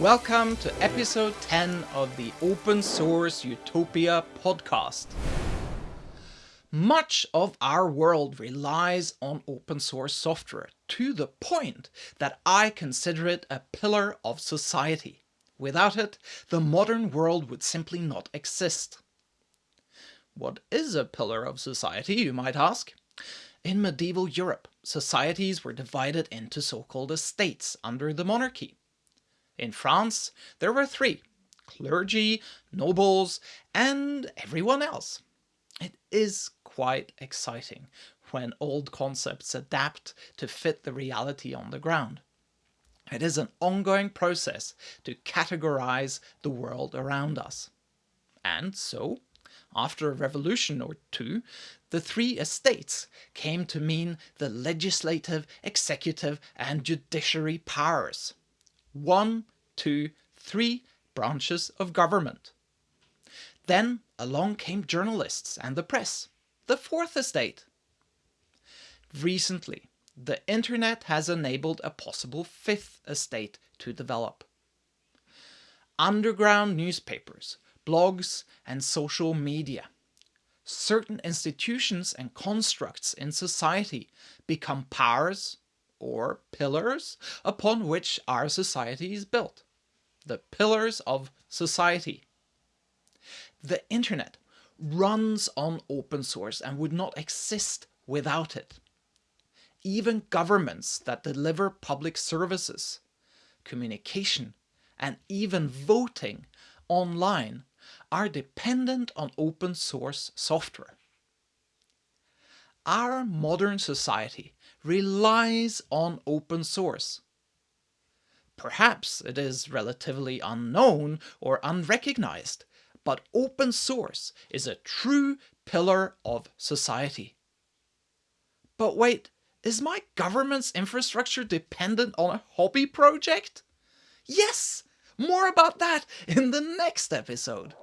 Welcome to episode 10 of the Open Source Utopia podcast. Much of our world relies on open source software to the point that I consider it a pillar of society. Without it, the modern world would simply not exist. What is a pillar of society, you might ask? In medieval Europe, societies were divided into so-called estates under the monarchy. In France, there were three, clergy, nobles, and everyone else. It is quite exciting when old concepts adapt to fit the reality on the ground. It is an ongoing process to categorize the world around us. And so, after a revolution or two, the three estates came to mean the legislative, executive, and judiciary powers one, two, three branches of government. Then along came journalists and the press, the fourth estate. Recently, the internet has enabled a possible fifth estate to develop. Underground newspapers, blogs, and social media. Certain institutions and constructs in society become powers or pillars upon which our society is built. The pillars of society. The internet runs on open source and would not exist without it. Even governments that deliver public services, communication, and even voting online are dependent on open source software. Our modern society relies on open source. Perhaps it is relatively unknown or unrecognized, but open source is a true pillar of society. But wait, is my government's infrastructure dependent on a hobby project? Yes! More about that in the next episode.